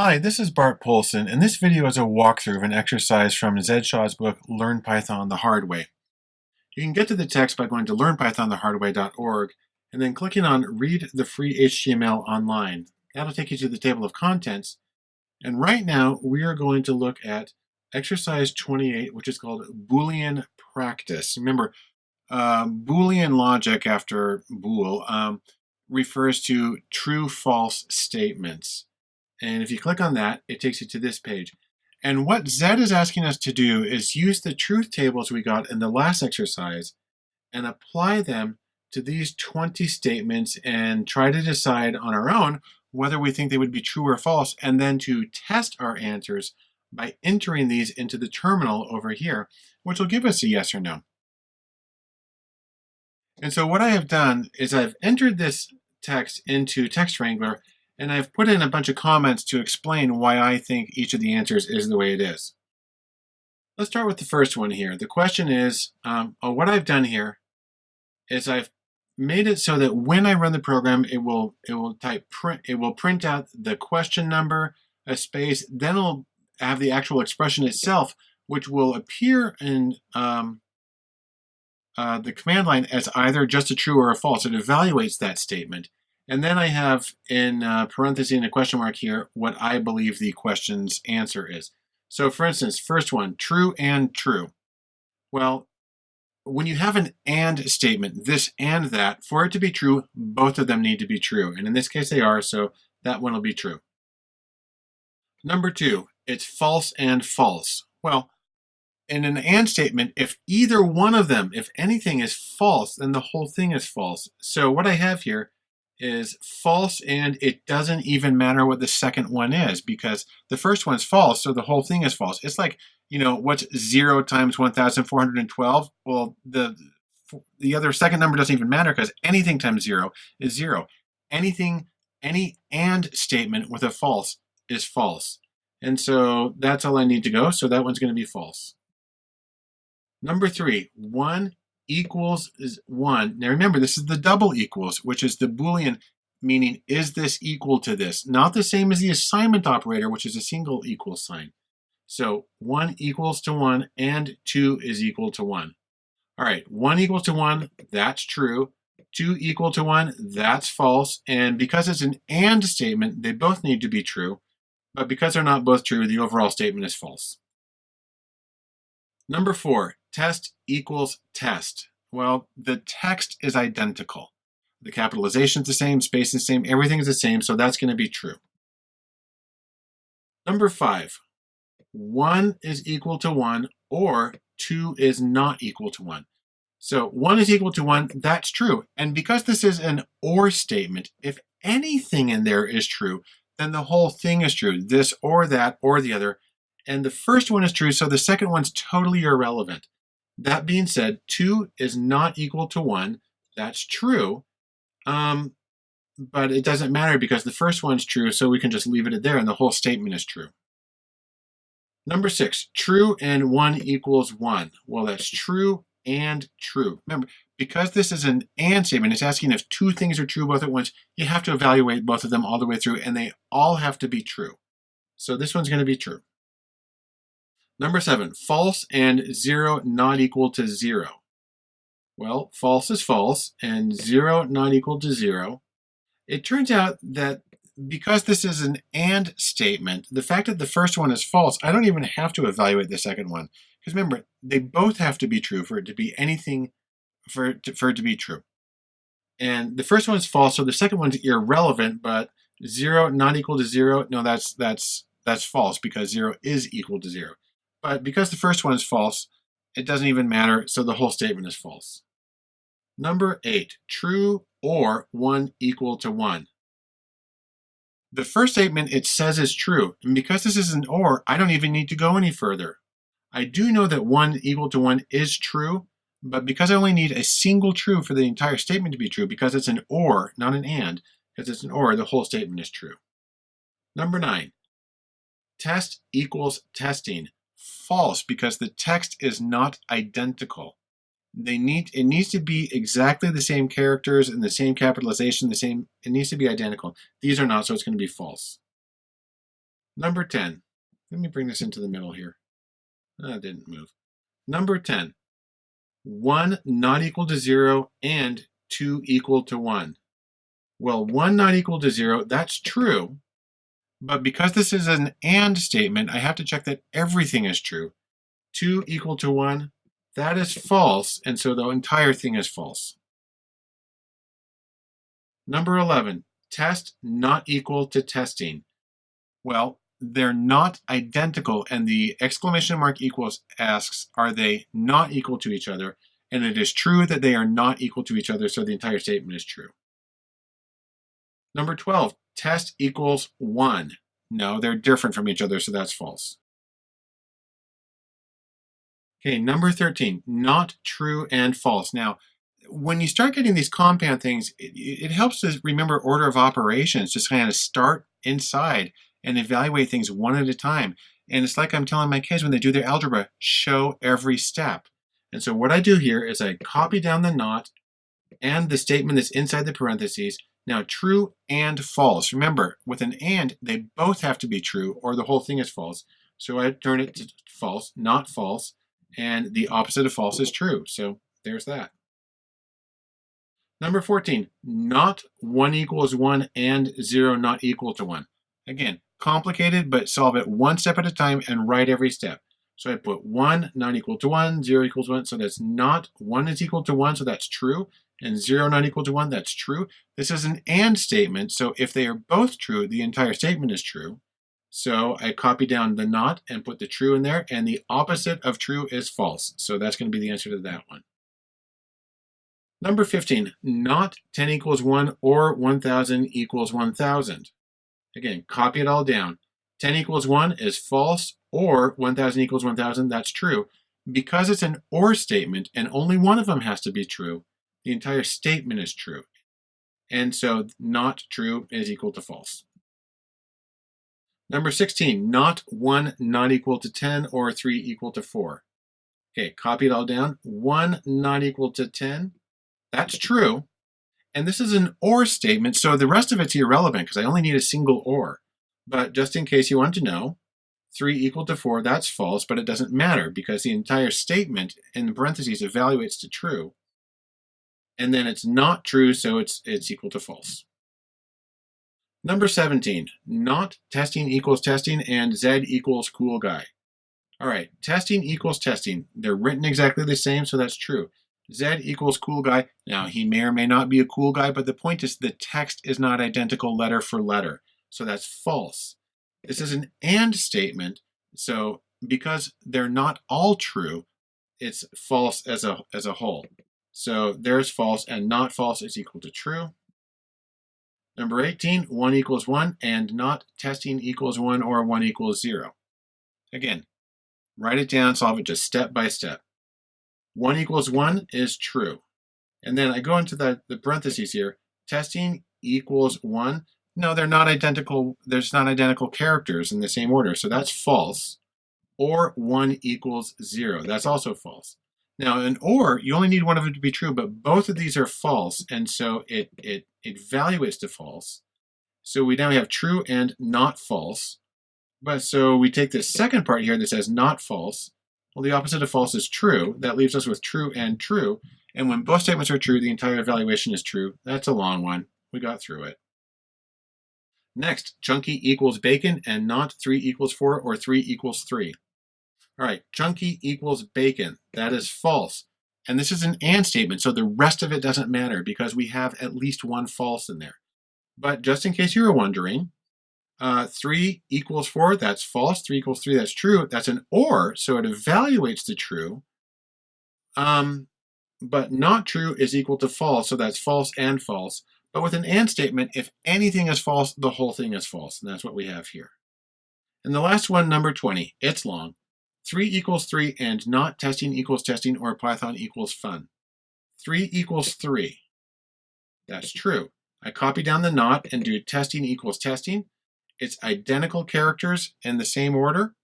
Hi, this is Bart Poulson, and this video is a walkthrough of an exercise from Zed Shaw's book, Learn Python the Hard Way. You can get to the text by going to learnpythonthehardway.org and then clicking on Read the Free HTML Online. That'll take you to the table of contents. And right now, we are going to look at exercise 28, which is called Boolean Practice. Remember, uh, Boolean logic after Boole um, refers to true-false statements. And if you click on that, it takes you to this page. And what Zed is asking us to do is use the truth tables we got in the last exercise and apply them to these 20 statements and try to decide on our own whether we think they would be true or false, and then to test our answers by entering these into the terminal over here, which will give us a yes or no. And so what I have done is I've entered this text into Text Wrangler and I've put in a bunch of comments to explain why I think each of the answers is the way it is. Let's start with the first one here. The question is, um, oh, what I've done here is I've made it so that when I run the program, it will it will type print it will print out the question number, a space, then it'll have the actual expression itself, which will appear in um, uh, the command line as either just a true or a false. It evaluates that statement. And then I have in uh, parentheses and a question mark here what I believe the question's answer is. So for instance, first one, true and true. Well, when you have an and statement, this and that, for it to be true, both of them need to be true. And in this case they are, so that one will be true. Number two, it's false and false. Well, in an and statement, if either one of them, if anything is false, then the whole thing is false. So what I have here is false and it doesn't even matter what the second one is because the first one's false so the whole thing is false. It's like you know what's 0 times 1412 well the the other second number doesn't even matter because anything times 0 is 0 anything any and statement with a false is false. And so that's all I need to go so that one's going to be false. Number three one equals is 1. Now remember, this is the double equals, which is the Boolean, meaning is this equal to this? Not the same as the assignment operator, which is a single equal sign. So 1 equals to 1 and 2 is equal to 1. All right, 1 equals to 1, that's true. 2 equal to 1, that's false. And because it's an AND statement, they both need to be true. But because they're not both true, the overall statement is false. Number 4, test equals test. Well, the text is identical. The capitalization is the same, space is the same, everything is the same, so that's going to be true. Number five, one is equal to one or two is not equal to one. So one is equal to one, that's true. And because this is an or statement, if anything in there is true, then the whole thing is true, this or that or the other. And the first one is true, so the second one's totally irrelevant. That being said, 2 is not equal to 1. That's true. Um, but it doesn't matter because the first one's true, so we can just leave it there and the whole statement is true. Number 6, true and 1 equals 1. Well, that's true and true. Remember, because this is an and statement, it's asking if two things are true both at once, you have to evaluate both of them all the way through, and they all have to be true. So this one's going to be true. Number seven, false and zero not equal to zero. Well, false is false and zero not equal to zero. It turns out that because this is an and statement, the fact that the first one is false, I don't even have to evaluate the second one. Because remember, they both have to be true for it to be anything, for it to, for it to be true. And the first one is false, so the second one's irrelevant, but zero not equal to zero, no, that's, that's, that's false because zero is equal to zero. But because the first one is false, it doesn't even matter, so the whole statement is false. Number eight, true or one equal to one. The first statement it says is true, and because this is an or, I don't even need to go any further. I do know that one equal to one is true, but because I only need a single true for the entire statement to be true, because it's an or, not an and, because it's an or, the whole statement is true. Number nine, test equals testing false because the text is not identical. They need it needs to be exactly the same characters and the same capitalization, the same it needs to be identical. These are not, so it's going to be false. Number 10. Let me bring this into the middle here. Ah, that didn't move. Number 10. 1 not equal to 0 and 2 equal to 1. Well, 1 not equal to 0, that's true. But because this is an AND statement, I have to check that everything is true. 2 equal to 1, that is false, and so the entire thing is false. Number 11, test not equal to testing. Well, they're not identical, and the exclamation mark equals asks, are they not equal to each other? And it is true that they are not equal to each other, so the entire statement is true. Number 12, test equals 1. No, they're different from each other, so that's false. Okay, number 13, not true and false. Now, when you start getting these compound things, it, it helps to remember order of operations, just kind of start inside and evaluate things one at a time. And it's like I'm telling my kids when they do their algebra, show every step. And so what I do here is I copy down the not and the statement that's inside the parentheses. Now true and false. Remember, with an and, they both have to be true or the whole thing is false. So I turn it to false, not false, and the opposite of false is true. So there's that. Number 14, not 1 equals 1 and 0 not equal to 1. Again, complicated, but solve it one step at a time and write every step. So I put 1 not equal to 1, 0 equals 1, so that's not 1 is equal to 1, so that's true, and 0 not equal to 1, that's true. This is an AND statement, so if they are both true, the entire statement is true. So I copy down the not and put the true in there, and the opposite of true is false. So that's going to be the answer to that one. Number 15, not 10 equals 1 or 1,000 equals 1,000. Again, copy it all down. 10 equals 1 is false, or 1,000 equals 1,000, that's true. Because it's an OR statement, and only one of them has to be true, the entire statement is true. And so not true is equal to false. Number 16, not 1 not equal to 10 or 3 equal to 4. Okay, copy it all down. 1 not equal to 10, that's true. And this is an OR statement, so the rest of it's irrelevant because I only need a single OR. But just in case you want to know, 3 equal to 4, that's false, but it doesn't matter because the entire statement in the parentheses evaluates to true. And then it's not true, so it's, it's equal to false. Number 17, not testing equals testing and Zed equals cool guy. All right, testing equals testing. They're written exactly the same, so that's true. Zed equals cool guy. Now, he may or may not be a cool guy, but the point is the text is not identical letter for letter. So that's false. This is an AND statement. So because they're not all true, it's false as a, as a whole. So there's false and not false is equal to true. Number 18, 1 equals 1 and not testing equals 1 or 1 equals 0. Again, write it down, solve it just step by step. 1 equals 1 is true. And then I go into the, the parentheses here. Testing equals 1. No, they're not identical. There's not identical characters in the same order. So that's false. Or 1 equals 0. That's also false. Now, in OR, you only need one of them to be true, but both of these are false. And so it, it, it evaluates to false. So we now have true and not false. But so we take this second part here that says not false, well, the opposite of false is true. That leaves us with true and true. And when both statements are true, the entire evaluation is true. That's a long one. We got through it. Next, chunky equals bacon and not 3 equals 4 or 3 equals 3. All right, chunky equals bacon. That is false. And this is an and statement, so the rest of it doesn't matter because we have at least one false in there. But just in case you were wondering, uh, 3 equals 4, that's false. 3 equals 3, that's true. That's an OR, so it evaluates the true. Um, but not true is equal to false, so that's false and false. But with an AND statement, if anything is false, the whole thing is false, and that's what we have here. And the last one, number 20, it's long. 3 equals 3 and not testing equals testing or Python equals fun. 3 equals 3. That's true. I copy down the not and do testing equals testing. It's identical characters in the same order.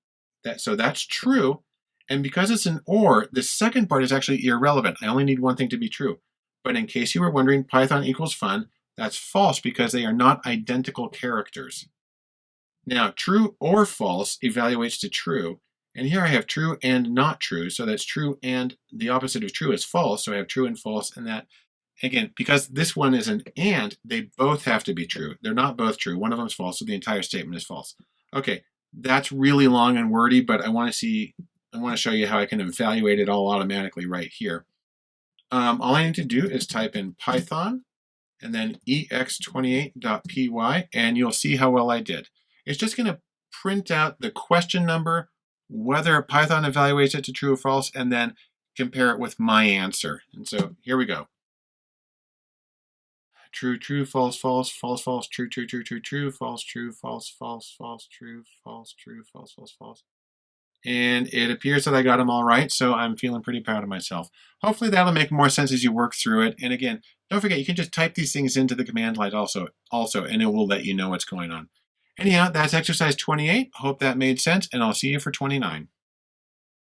That, so that's true. And because it's an OR, the second part is actually irrelevant. I only need one thing to be true. But in case you were wondering, Python equals fun, that's false because they are not identical characters. Now, true or false evaluates to true. And here I have true and not true. So that's true and the opposite of true is false. So I have true and false and that, again, because this one is an and, they both have to be true. They're not both true. One of them is false, so the entire statement is false. Okay, that's really long and wordy, but I want to see, I want to show you how I can evaluate it all automatically right here. Um, all I need to do is type in Python and then ex28.py, and you'll see how well I did. It's just going to print out the question number, whether Python evaluates it to true or false, and then compare it with my answer. And so here we go. True, true, false, false, false, false, true, true, true, true, true, false, true, false, false, false, true, false, true, false, false, false. And it appears that I got them all right, so I'm feeling pretty proud of myself. Hopefully that'll make more sense as you work through it. And again, don't forget, you can just type these things into the command line also, also and it will let you know what's going on. Anyhow, that's exercise 28. Hope that made sense, and I'll see you for 29.